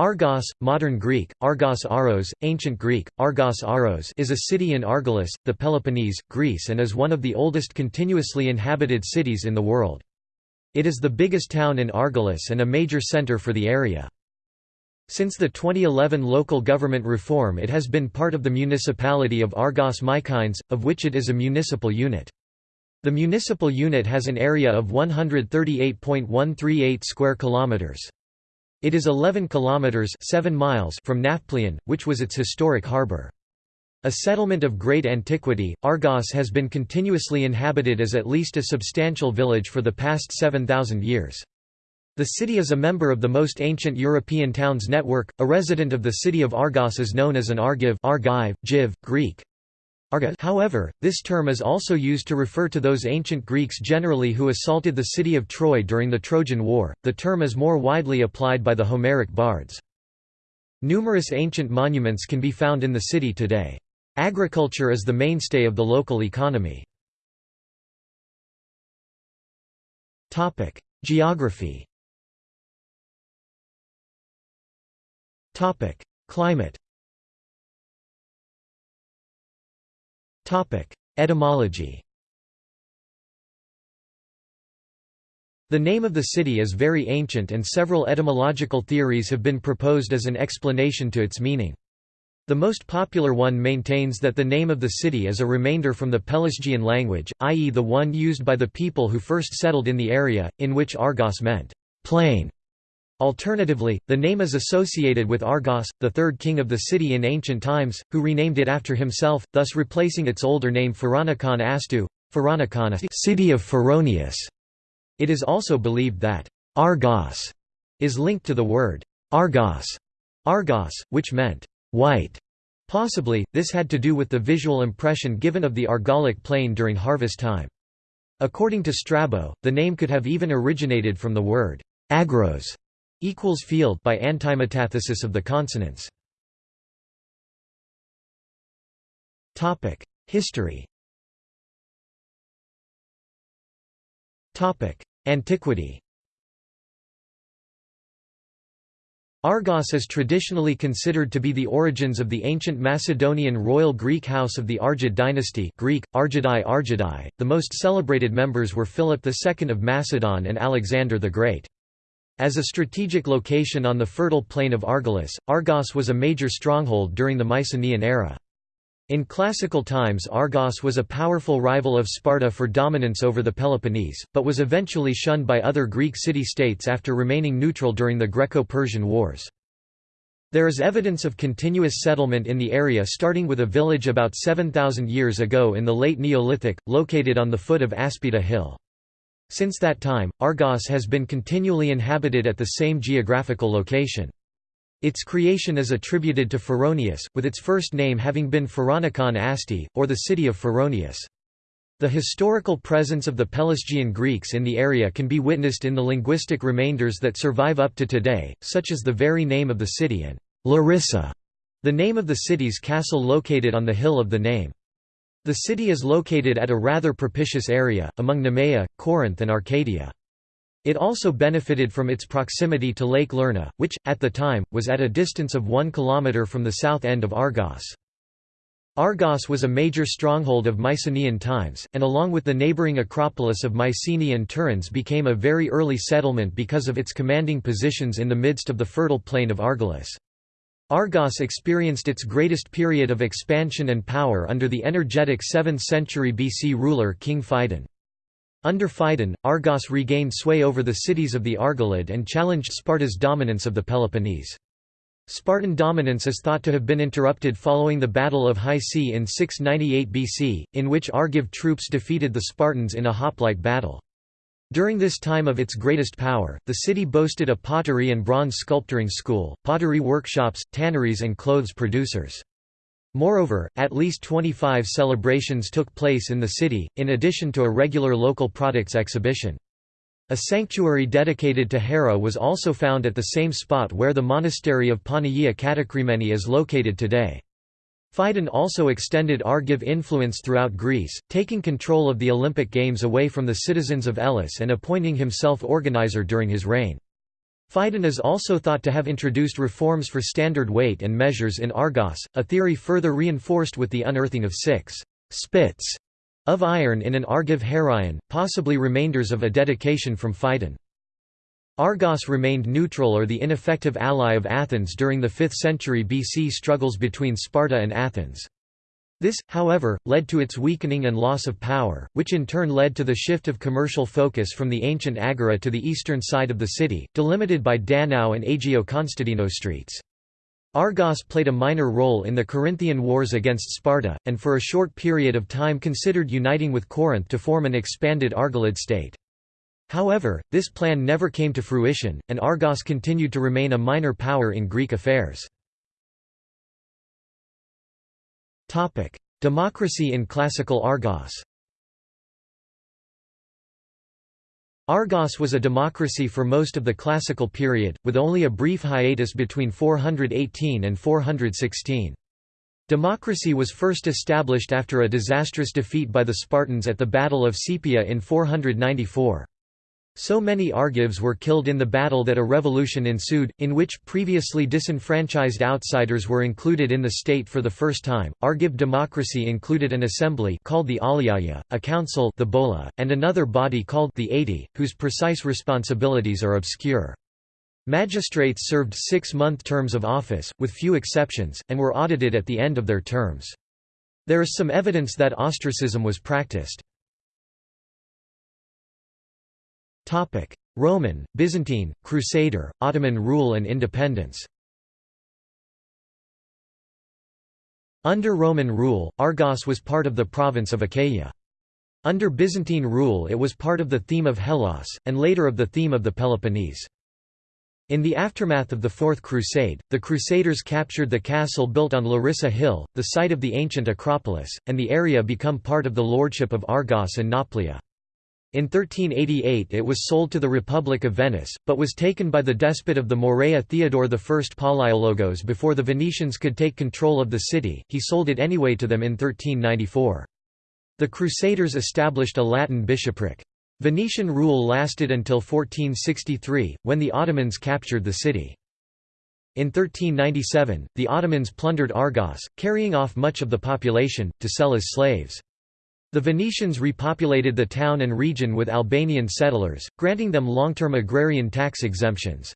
Argos, modern Greek, Argos Aros, ancient Greek, Argos Aros is a city in Argolis, the Peloponnese, Greece and is one of the oldest continuously inhabited cities in the world. It is the biggest town in Argolis and a major center for the area. Since the 2011 local government reform it has been part of the municipality of Argos Mykines, of which it is a municipal unit. The municipal unit has an area of 138.138 square kilometers. It is 11 kilometers 7 miles from Nafplion, which was its historic harbor. A settlement of great antiquity, Argos has been continuously inhabited as at least a substantial village for the past 7,000 years. The city is a member of the most ancient European towns network. A resident of the city of Argos is known as an Argiv, Argive, Jiv, Greek, However, this term is also used to refer to those ancient Greeks generally who assaulted the city of Troy during the Trojan War. The term is more widely applied by the Homeric bards. Numerous ancient monuments can be found in the city today. Agriculture is the mainstay of the local economy. Topic: Geography. Topic: Climate. Etymology The name of the city is very ancient and several etymological theories have been proposed as an explanation to its meaning. The most popular one maintains that the name of the city is a remainder from the Pelasgian language, i.e. the one used by the people who first settled in the area, in which Argos meant, plain. Alternatively, the name is associated with Argos, the third king of the city in ancient times, who renamed it after himself, thus replacing its older name Pharaonikon Astu, city of Pharaonius. It is also believed that Argos is linked to the word Argos, Argos, which meant white. Possibly, this had to do with the visual impression given of the Argolic plain during harvest time. According to Strabo, the name could have even originated from the word agros, equals field by antimetathesis of the consonants. Topic: History. Topic: Antiquity. Argos is traditionally considered to be the origins of the ancient Macedonian royal Greek house of the Argead dynasty Greek, Argeadai Argeadai. The most celebrated members were Philip II of Macedon and Alexander the Great. As a strategic location on the fertile plain of Argolis, Argos was a major stronghold during the Mycenaean era. In classical times Argos was a powerful rival of Sparta for dominance over the Peloponnese, but was eventually shunned by other Greek city-states after remaining neutral during the Greco-Persian Wars. There is evidence of continuous settlement in the area starting with a village about 7,000 years ago in the late Neolithic, located on the foot of Aspida Hill. Since that time, Argos has been continually inhabited at the same geographical location. Its creation is attributed to Pharaonius, with its first name having been Pharaonikon Asti, or the city of Pharaonius. The historical presence of the Pelasgian Greeks in the area can be witnessed in the linguistic remainders that survive up to today, such as the very name of the city and Larissa, the name of the city's castle located on the hill of the name. The city is located at a rather propitious area, among Nemea, Corinth and Arcadia. It also benefited from its proximity to Lake Lerna, which, at the time, was at a distance of one kilometre from the south end of Argos. Argos was a major stronghold of Mycenaean times, and along with the neighbouring Acropolis of Mycenae and Tiryns became a very early settlement because of its commanding positions in the midst of the fertile plain of Argolis. Argos experienced its greatest period of expansion and power under the energetic 7th century BC ruler King Phidon. Under Phidon, Argos regained sway over the cities of the Argolid and challenged Sparta's dominance of the Peloponnese. Spartan dominance is thought to have been interrupted following the Battle of Hysiae in 698 BC, in which Argive troops defeated the Spartans in a hoplite battle. During this time of its greatest power, the city boasted a pottery and bronze sculpturing school, pottery workshops, tanneries and clothes producers. Moreover, at least 25 celebrations took place in the city, in addition to a regular local products exhibition. A sanctuary dedicated to Hera was also found at the same spot where the monastery of Panagia Katakremeni is located today. Phidon also extended Argive influence throughout Greece, taking control of the Olympic Games away from the citizens of Elis and appointing himself organizer during his reign. Phidon is also thought to have introduced reforms for standard weight and measures in Argos, a theory further reinforced with the unearthing of six spits of iron in an Argive Heraion, possibly remainders of a dedication from Phidon. Argos remained neutral or the ineffective ally of Athens during the 5th century BC struggles between Sparta and Athens. This, however, led to its weakening and loss of power, which in turn led to the shift of commercial focus from the ancient Agora to the eastern side of the city, delimited by Danau and Agio Constantino streets. Argos played a minor role in the Corinthian wars against Sparta, and for a short period of time considered uniting with Corinth to form an expanded Argolid state. However, this plan never came to fruition, and Argos continued to remain a minor power in Greek affairs. Democracy in classical Argos Argos was a democracy for most of the classical period, with only a brief hiatus between 418 and 416. Democracy was first established after a disastrous defeat by the Spartans at the Battle of Sepeia in 494. So many Argives were killed in the battle that a revolution ensued, in which previously disenfranchised outsiders were included in the state for the first time. Argive democracy included an assembly called the Aliaia, a council the Bola, and another body called the Eighty, whose precise responsibilities are obscure. Magistrates served six-month terms of office, with few exceptions, and were audited at the end of their terms. There is some evidence that ostracism was practiced. Roman, Byzantine, Crusader, Ottoman rule and independence Under Roman rule, Argos was part of the province of Achaia. Under Byzantine rule it was part of the theme of Hellas, and later of the theme of the Peloponnese. In the aftermath of the Fourth Crusade, the Crusaders captured the castle built on Larissa Hill, the site of the ancient Acropolis, and the area become part of the lordship of Argos and Nauplia. In 1388 it was sold to the Republic of Venice, but was taken by the despot of the Morea Theodore I Palaiologos before the Venetians could take control of the city, he sold it anyway to them in 1394. The Crusaders established a Latin bishopric. Venetian rule lasted until 1463, when the Ottomans captured the city. In 1397, the Ottomans plundered Argos, carrying off much of the population, to sell as slaves. The Venetians repopulated the town and region with Albanian settlers, granting them long-term agrarian tax exemptions.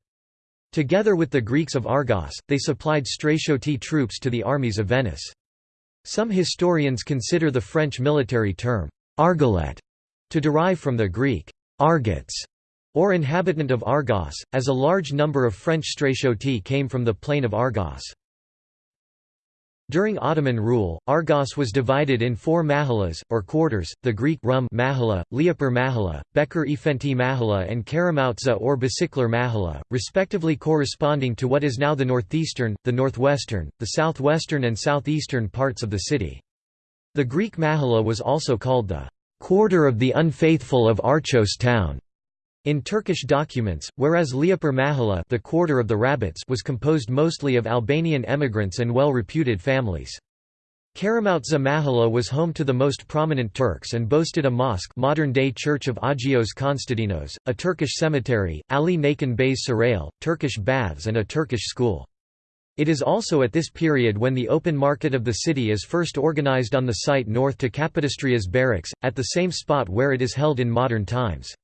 Together with the Greeks of Argos, they supplied Stratioti troops to the armies of Venice. Some historians consider the French military term, Argolet, to derive from the Greek, Argots, or inhabitant of Argos, as a large number of French Stratioti came from the plain of Argos. During Ottoman rule, Argos was divided in four mahalas, or quarters, the Greek Rum mahalla, Liapur mahalla, Bekir Efenti mahala and Karamoutza or Basicler mahala, respectively corresponding to what is now the northeastern, the northwestern, the southwestern and southeastern parts of the city. The Greek mahala was also called the quarter of the unfaithful of Archos town. In Turkish documents, whereas Liapur Mahalla the quarter of the rabbits was composed mostly of Albanian emigrants and well-reputed families. Karamoutza Mahalla was home to the most prominent Turks and boasted a mosque modern-day Church of Agios Konstantinos, a Turkish cemetery, Ali Nakin Bey's Sarail, Turkish baths and a Turkish school. It is also at this period when the open market of the city is first organized on the site north to Kapodistrias barracks, at the same spot where it is held in modern times.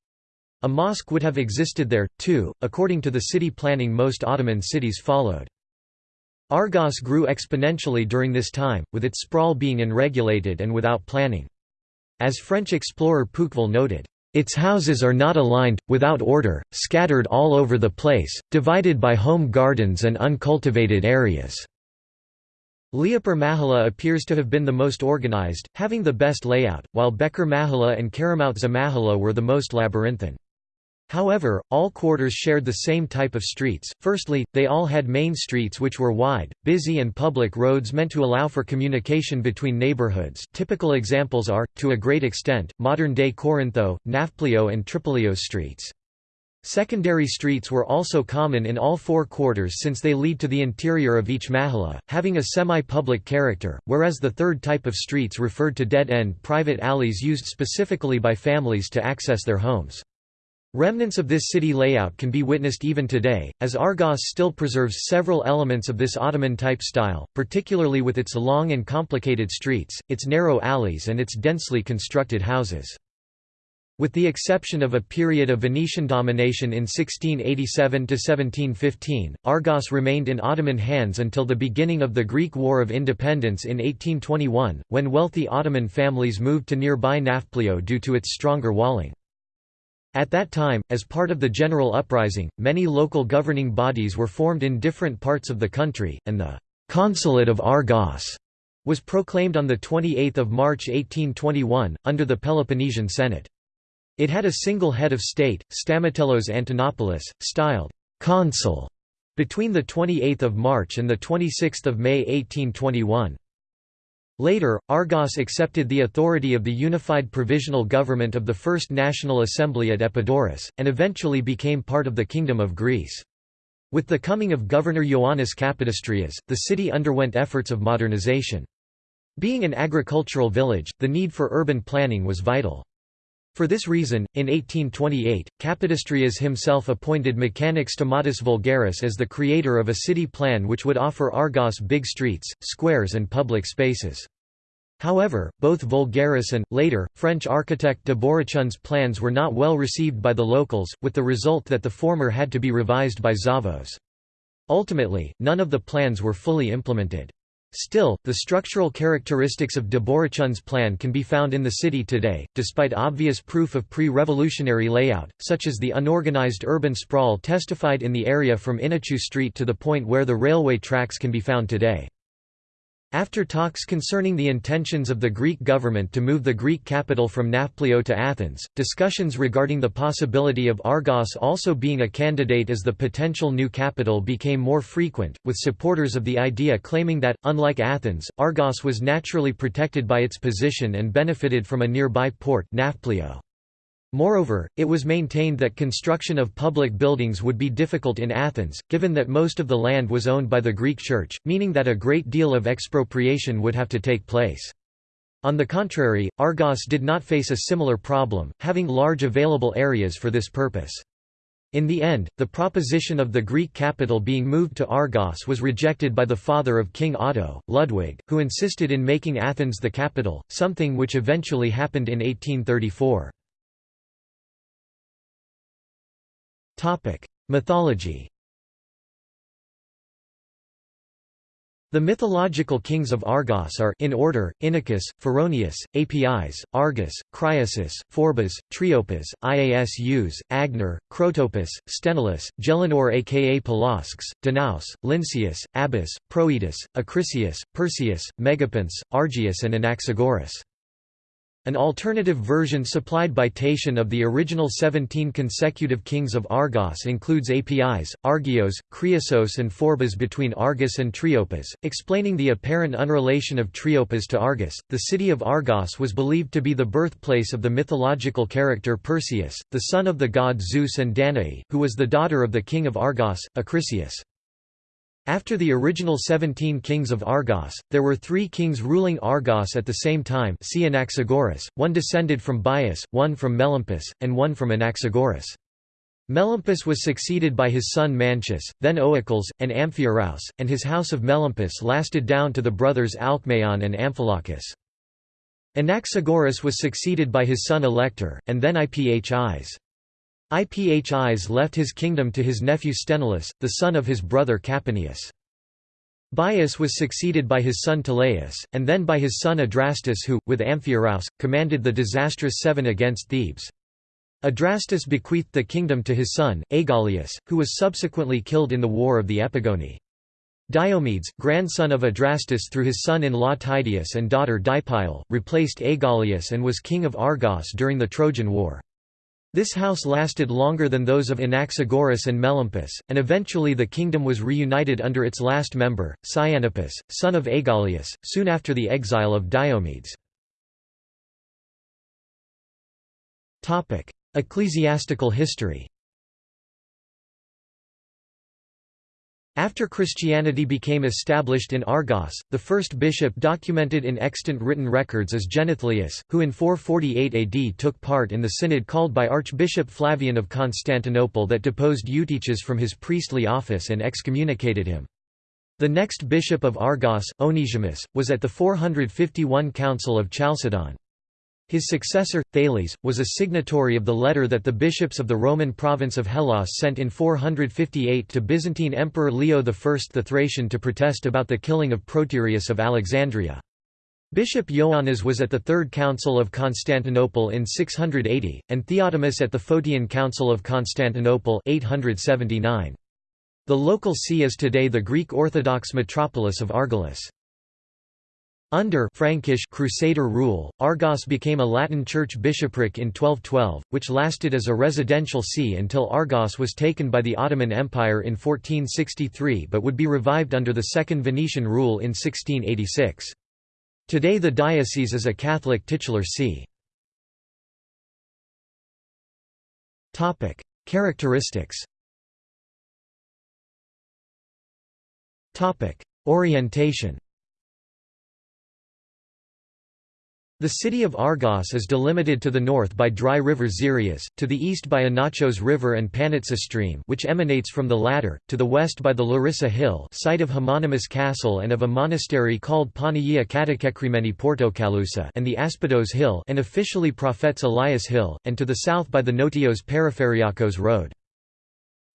A mosque would have existed there, too, according to the city planning most Ottoman cities followed. Argos grew exponentially during this time, with its sprawl being unregulated and without planning. As French explorer Pouqueville noted, "...its houses are not aligned, without order, scattered all over the place, divided by home gardens and uncultivated areas." Liapur Mahalla appears to have been the most organized, having the best layout, while Bekir Mahalla and Karamoutza Mahalla were the most labyrinthine. However, all quarters shared the same type of streets. Firstly, they all had main streets which were wide, busy and public roads meant to allow for communication between neighborhoods. Typical examples are, to a great extent, modern-day Corintho, Nafplio and Tripolios streets. Secondary streets were also common in all four quarters since they lead to the interior of each mahalla, having a semi-public character, whereas the third type of streets referred to dead-end private alleys used specifically by families to access their homes. Remnants of this city layout can be witnessed even today, as Argos still preserves several elements of this Ottoman-type style, particularly with its long and complicated streets, its narrow alleys and its densely constructed houses. With the exception of a period of Venetian domination in 1687–1715, Argos remained in Ottoman hands until the beginning of the Greek War of Independence in 1821, when wealthy Ottoman families moved to nearby Nafplio due to its stronger walling. At that time, as part of the general uprising, many local governing bodies were formed in different parts of the country, and the «Consulate of Argos» was proclaimed on 28 March 1821, under the Peloponnesian Senate. It had a single head of state, Stamatelos Antonopoulos, styled «consul» between 28 March and 26 May 1821. Later, Argos accepted the authority of the unified provisional government of the First National Assembly at Epidaurus, and eventually became part of the Kingdom of Greece. With the coming of Governor Ioannis Kapodistrias, the city underwent efforts of modernization. Being an agricultural village, the need for urban planning was vital. For this reason, in 1828, Kapodistrias himself appointed Mechanics Stamatis Voulgaris as the creator of a city plan which would offer Argos big streets, squares and public spaces. However, both Voulgaris and, later, French architect Deborichon's plans were not well received by the locals, with the result that the former had to be revised by Zavos. Ultimately, none of the plans were fully implemented. Still, the structural characteristics of Deborichon's plan can be found in the city today, despite obvious proof of pre-revolutionary layout, such as the unorganized urban sprawl testified in the area from Inichou Street to the point where the railway tracks can be found today. After talks concerning the intentions of the Greek government to move the Greek capital from Nafplio to Athens, discussions regarding the possibility of Argos also being a candidate as the potential new capital became more frequent, with supporters of the idea claiming that, unlike Athens, Argos was naturally protected by its position and benefited from a nearby port Nafplio. Moreover, it was maintained that construction of public buildings would be difficult in Athens, given that most of the land was owned by the Greek Church, meaning that a great deal of expropriation would have to take place. On the contrary, Argos did not face a similar problem, having large available areas for this purpose. In the end, the proposition of the Greek capital being moved to Argos was rejected by the father of King Otto, Ludwig, who insisted in making Athens the capital, something which eventually happened in 1834. Mythology The mythological kings of Argos are in order, Inachus, Phoroneus, Apis, Argus, Criasus, Phorbas, Triopas, Iasus, Agenor, Crotopus, Sthenelus, Gelanor aka Pelasgus, Danaus, Lynceus, Abas, Proetus, Acrisius, Perseus, Megapenthes, Argius and Anaxagoras. An alternative version supplied by Tatian of the original 17 consecutive kings of Argos includes Apis, Argios, Chrysos and Phorbas between Argus and Triopas, explaining the apparent unrelation of Triopas to Argus. The city of Argos was believed to be the birthplace of the mythological character Perseus, the son of the god Zeus and Danae, who was the daughter of the king of Argos, Acrisius. After the original 17 kings of Argos, there were three kings ruling Argos at the same time one descended from Bias, one from Melampus, and one from Anaxagoras. Melampus was succeeded by his son Mantius, then Oicles, and Amphiaraus, and his house of Melampus lasted down to the brothers Alcmaeon and Amphilochus. Anaxagoras was succeeded by his son Alector, and then Iphis. Iphis left his kingdom to his nephew Sthenelus, the son of his brother Capaneus. Bias was succeeded by his son Teleus, and then by his son Adrastus who, with Amphiaraus, commanded the disastrous Seven against Thebes. Adrastus bequeathed the kingdom to his son, Aegialeus, who was subsequently killed in the War of the Epigoni. Diomedes, grandson of Adrastus through his son-in-law Tydeus and daughter Deipyle, replaced Aegialeus and was king of Argos during the Trojan War. This house lasted longer than those of Anaxagoras and Melampus, and eventually the kingdom was reunited under its last member, Cyanippus, son of Aegialeus, soon after the exile of Diomedes. Ecclesiastical history After Christianity became established in Argos, the first bishop documented in extant written records is Genethlius, who in 448 AD took part in the synod called by Archbishop Flavian of Constantinople that deposed Eutyches from his priestly office and excommunicated him. The next bishop of Argos, Onesimus, was at the 451 Council of Chalcedon. His successor, Thales, was a signatory of the letter that the bishops of the Roman province of Hellas sent in 458 to Byzantine Emperor Leo I the Thracian to protest about the killing of Proterius of Alexandria. Bishop Ioannes was at the Third Council of Constantinople in 680, and Theotimus at the Photian Council of Constantinople 879. The local see is today the Greek Orthodox metropolis of Argolis. Under Frankish Crusader rule, Argos became a Latin church bishopric in 1212, which lasted as a residential see until Argos was taken by the Ottoman Empire in 1463 but would be revived under the Second Venetian rule in 1686. Today the diocese is a Catholic titular see. Characteristics Orientation The city of Argos is delimited to the north by dry river Xerias, to the east by Anachos River and Panitsa stream which emanates from the latter, to the west by the Larissa Hill site of homonymous castle and of a monastery called Panagia Katakekrimeni Portokalousa and the Aspidos Hill and officially Prophets Elias Hill, and to the south by the Notios Periferiakos Road.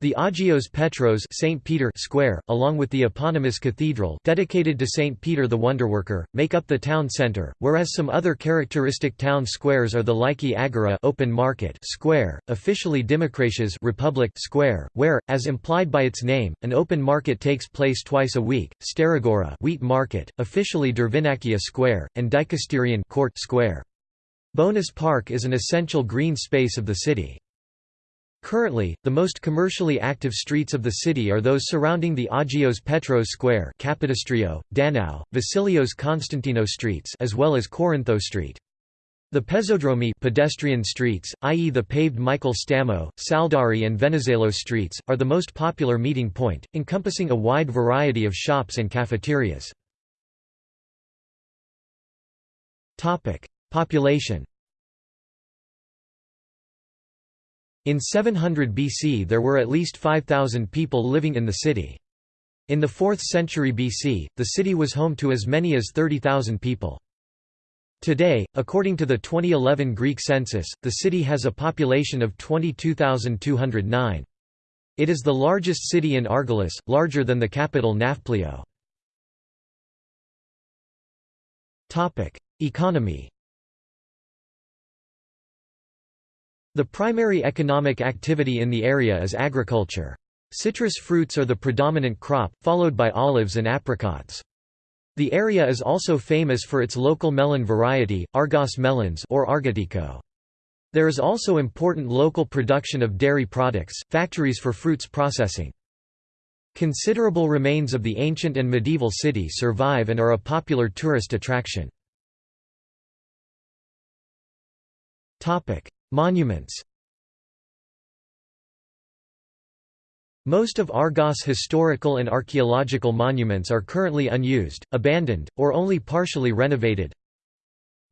The Agios Petros St. Peter Square, along with the eponymous cathedral dedicated to St. Peter the Wonderworker, make up the town centre, whereas some other characteristic town squares are the Lyki Agora open market square, officially Dimokratias Republic Square, where, as implied by its name, an open market takes place twice a week, Steragora wheat market, officially Dervinakia Square, and Dikasterion Court Square. Bonus Park is an essential green space of the city. Currently, the most commercially active streets of the city are those surrounding the Agios Petros Square Kapodistrio, Danao, Vasilios Konstantinos streets as well as Corinthos Street. The pezodromi pedestrian streets, i.e. the paved Michael Stamo, Saldari and Venizelos streets, are the most popular meeting point, encompassing a wide variety of shops and cafeterias. Population In 700 BC there were at least 5,000 people living in the city. In the 4th century BC, the city was home to as many as 30,000 people. Today, according to the 2011 Greek census, the city has a population of 22,209. It is the largest city in Argolis, larger than the capital Nafplio. Economy The primary economic activity in the area is agriculture. Citrus fruits are the predominant crop, followed by olives and apricots. The area is also famous for its local melon variety, Argos melons or Argotico. There is also important local production of dairy products, factories for fruits processing. Considerable remains of the ancient and medieval city survive and are a popular tourist attraction. Monuments Most of Argos' historical and archaeological monuments are currently unused, abandoned, or only partially renovated.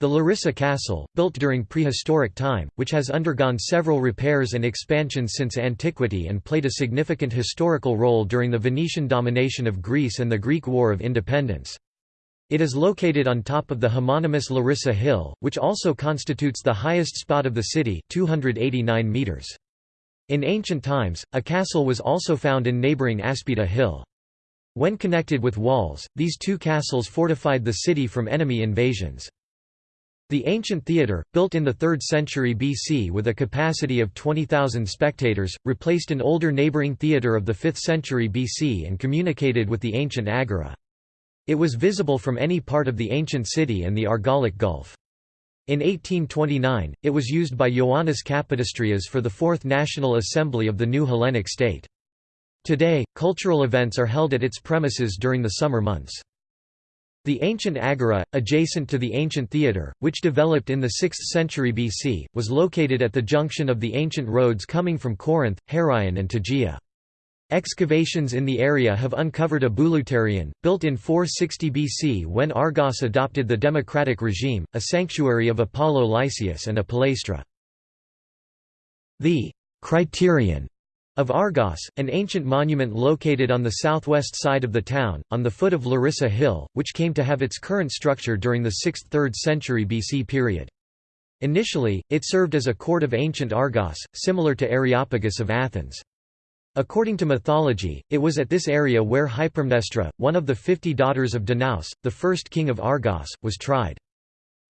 The Larissa Castle, built during prehistoric time, which has undergone several repairs and expansions since antiquity and played a significant historical role during the Venetian domination of Greece and the Greek War of Independence. It is located on top of the homonymous Larissa Hill, which also constitutes the highest spot of the city 289 meters. In ancient times, a castle was also found in neighboring Aspida Hill. When connected with walls, these two castles fortified the city from enemy invasions. The ancient theatre, built in the 3rd century BC with a capacity of 20,000 spectators, replaced an older neighbouring theatre of the 5th century BC and communicated with the ancient agora. It was visible from any part of the ancient city and the Argolic Gulf. In 1829, it was used by Ioannis Kapodistrias for the Fourth National Assembly of the new Hellenic state. Today, cultural events are held at its premises during the summer months. The ancient agora, adjacent to the ancient theatre, which developed in the 6th century BC, was located at the junction of the ancient roads coming from Corinth, Heraeon and Tegea. Excavations in the area have uncovered a bouleuterion, built in 460 BC when Argos adopted the democratic regime, a sanctuary of Apollo Lysias and a palaestra. The «criterion» of Argos, an ancient monument located on the southwest side of the town, on the foot of Larissa Hill, which came to have its current structure during the 6th–3rd century BC period. Initially, it served as a court of ancient Argos, similar to Areopagus of Athens. According to mythology, it was at this area where Hypermnestra, one of the fifty daughters of Danaus, the first king of Argos, was tried.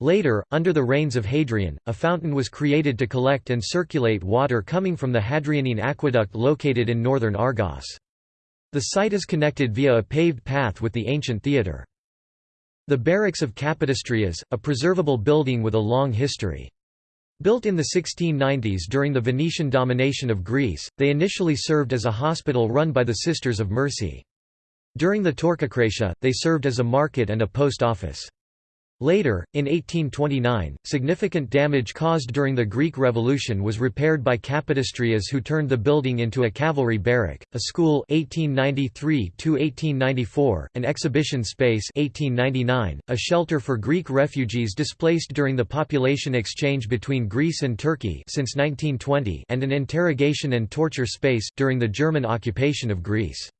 Later, under the reigns of Hadrian, a fountain was created to collect and circulate water coming from the Hadrianine aqueduct located in northern Argos. The site is connected via a paved path with the ancient theatre. The Barracks of Kapodistrias, a preservable building with a long history. Built in the 1690s during the Venetian domination of Greece, they initially served as a hospital run by the Sisters of Mercy. During the Torquocratia, they served as a market and a post office. Later, in 1829, significant damage caused during the Greek Revolution was repaired by Kapodistrias who turned the building into a cavalry barrack, a school 1893 an exhibition space 1899, a shelter for Greek refugees displaced during the population exchange between Greece and Turkey since 1920 and an interrogation and torture space, during the German occupation of Greece.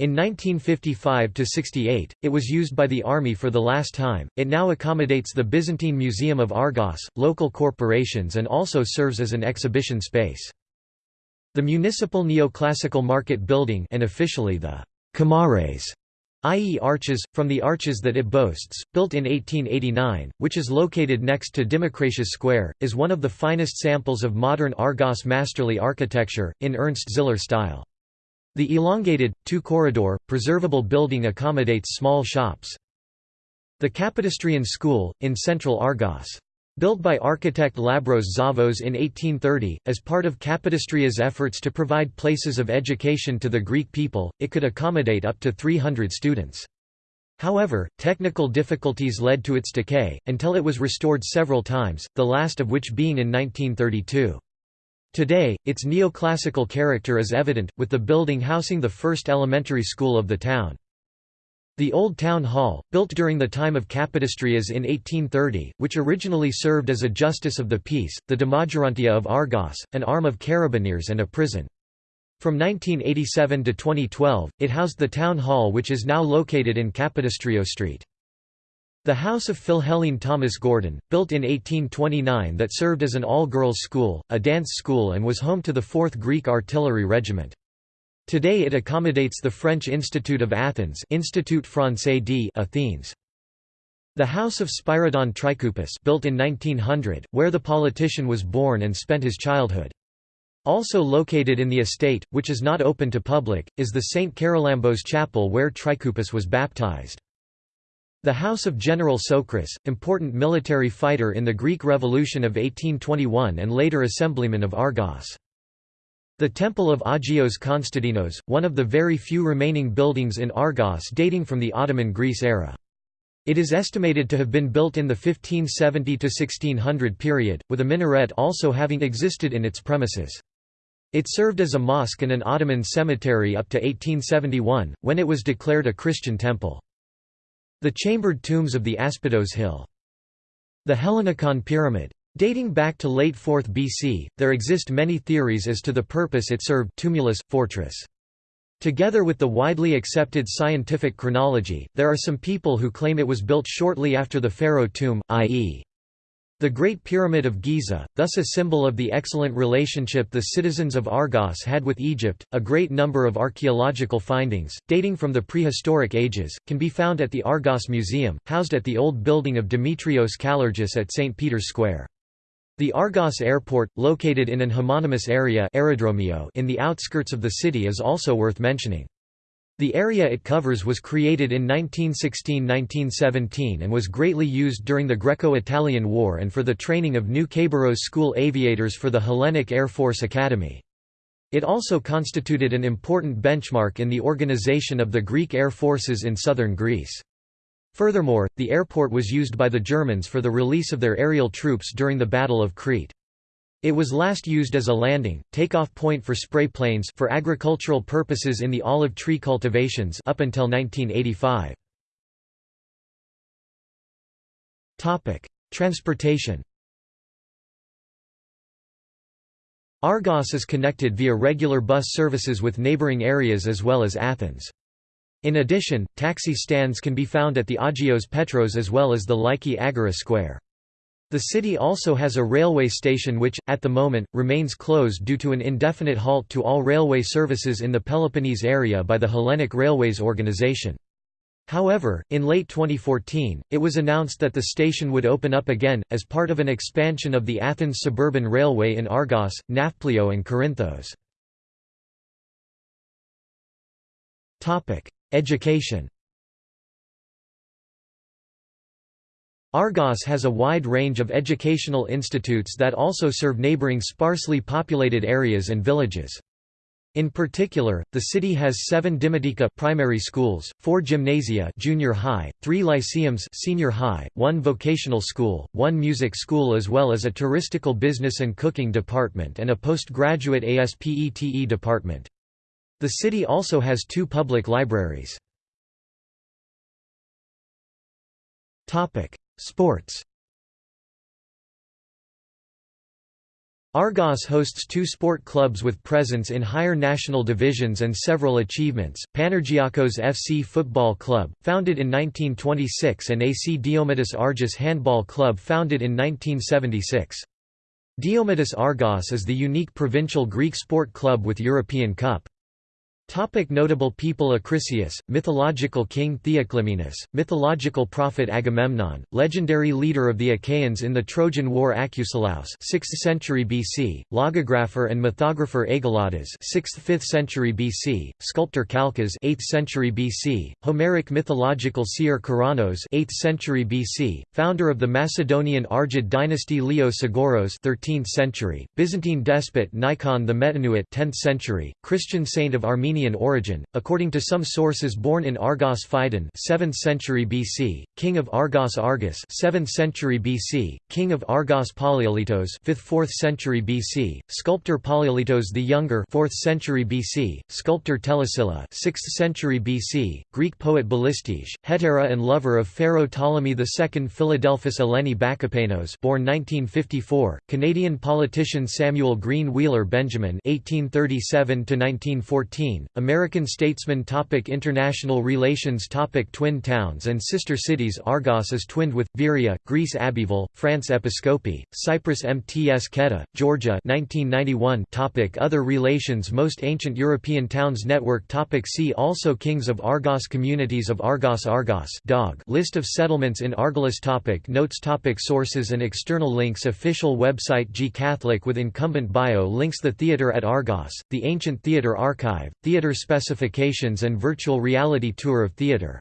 In 1955–68, it was used by the army for the last time. It now accommodates the Byzantine Museum of Argos, local corporations and also serves as an exhibition space. The municipal neoclassical market building and officially the Kamares i.e. arches, from the arches that it boasts, built in 1889, which is located next to Dimokratias Square, is one of the finest samples of modern Argos masterly architecture, in Ernst Ziller style. The elongated, two-corridor, preservable building accommodates small shops. The Capodistrian School, in central Argos. Built by architect Lambros Zavos in 1830, as part of Capodistria's efforts to provide places of education to the Greek people, it could accommodate up to 300 students. However, technical difficulties led to its decay, until it was restored several times, the last of which being in 1932. Today, its neoclassical character is evident, with the building housing the first elementary school of the town. The Old Town Hall, built during the time of Kapodistrias in 1830, which originally served as a justice of the peace, the Demogerontia of Argos, an arm of Carabineers and a prison. From 1987 to 2012, it housed the town hall which is now located in Kapodistrio Street. The House of Philhellene Thomas Gordon, built in 1829 that served as an all-girls school, a dance school and was home to the 4th Greek Artillery Regiment. Today it accommodates the French Institute of Athens Institut Français d'Athènes. The House of Spyridon Trikoupis built in 1900, where the politician was born and spent his childhood. Also located in the estate, which is not open to public, is the St. Charalambos Chapel where Trikoupis was baptized. The House of General Sokras, important military fighter in the Greek Revolution of 1821 and later assemblyman of Argos. The Temple of Agios Konstantinos, one of the very few remaining buildings in Argos dating from the Ottoman Greece era. It is estimated to have been built in the 1570–1600 period, with a minaret also having existed in its premises. It served as a mosque and an Ottoman cemetery up to 1871, when it was declared a Christian temple. The chambered tombs of the Aspidos Hill. The Hellinikon Pyramid. Dating back to late 4th BC, there exist many theories as to the purpose it served tumulus, fortress. Together with the widely accepted scientific chronology, there are some people who claim it was built shortly after the pharaoh tomb, i.e. The Great Pyramid of Giza, thus a symbol of the excellent relationship the citizens of Argos had with Egypt, a great number of archaeological findings, dating from the prehistoric ages, can be found at the Argos Museum, housed at the old building of Demetrios Kallergis at St. Peter's Square. The Argos Airport, located in an homonymous area in the outskirts of the city is also worth mentioning. The area it covers was created in 1916–1917 and was greatly used during the Greco-Italian War and for the training of new Khabarovsk school aviators for the Hellenic Air Force Academy. It also constituted an important benchmark in the organization of the Greek air forces in southern Greece. Furthermore, the airport was used by the Germans for the release of their aerial troops during the Battle of Crete. It was last used as a landing, takeoff point for spray planes for agricultural purposes in the olive tree cultivations up until 1985. Topic: Transportation Argos is connected via regular bus services with neighbouring areas as well as Athens. In addition, taxi stands can be found at the Agios Petros as well as the Lyki Agora Square. The city also has a railway station which, at the moment, remains closed due to an indefinite halt to all railway services in the Peloponnese area by the Hellenic Railways organization. However, in late 2014, it was announced that the station would open up again, as part of an expansion of the Athens Suburban Railway in Argos, Nafplio and Corinthos. Education Argos has a wide range of educational institutes that also serve neighbouring sparsely populated areas and villages. In particular, the city has seven Dimodika primary schools, four gymnasia junior high, three lyceums senior high, one vocational school, one music school as well as a touristical business and cooking department and a postgraduate ASPETE department. The city also has two public libraries. Sports Argos hosts two sport clubs with presence in higher national divisions and several achievements, Panargiakos FC Football Club, founded in 1926 and AC Diomedes Argos Handball Club founded in 1976. Diomedes Argos is the unique provincial Greek sport club with European Cup. Topic notable people Acrisius, mythological king Theoclymenus, mythological prophet Agamemnon, legendary leader of the Achaeans in the Trojan War Acusilaus 6th century BC, logographer and mythographer Ageladas 6th–5th century BC, sculptor Calchas 8th century BC, Homeric mythological seer Kuranos 8th century BC, founder of the Macedonian Argead dynasty Leo Sgouros 13th century, Byzantine despot Nikon the Metanoeite 10th century, Christian saint of Armenia Armenian origin, according to some sources born in Argos Phidon 7th century BC, king of Argos Argus 7th century BC, king of Argos Poliolitos 5th-4th century BC, sculptor Poliolitos the Younger 4th century BC, sculptor Telesilla 6th century BC, Greek poet Ballistes, hetera and lover of Pharaoh Ptolemy II Philadelphus Eleni Bakopanos born 1954, Canadian politician Samuel Green Wheeler Benjamin 1837 1914, American statesman topic International relations topic Twin towns and sister cities Argos is twinned with, Viria, Greece Abbeville, France Episcopi, Cyprus Mtskheta, Georgia 1991 topic Other relations Most ancient European towns network topic See also Kings of Argos Communities of Argos Argos dog. List of settlements in Argolis topic Notes topic Sources and external links Official website GCatholic with incumbent bio Links The Theatre at Argos, The Ancient Theatre Archive, Theatre specifications and virtual reality tour of theatre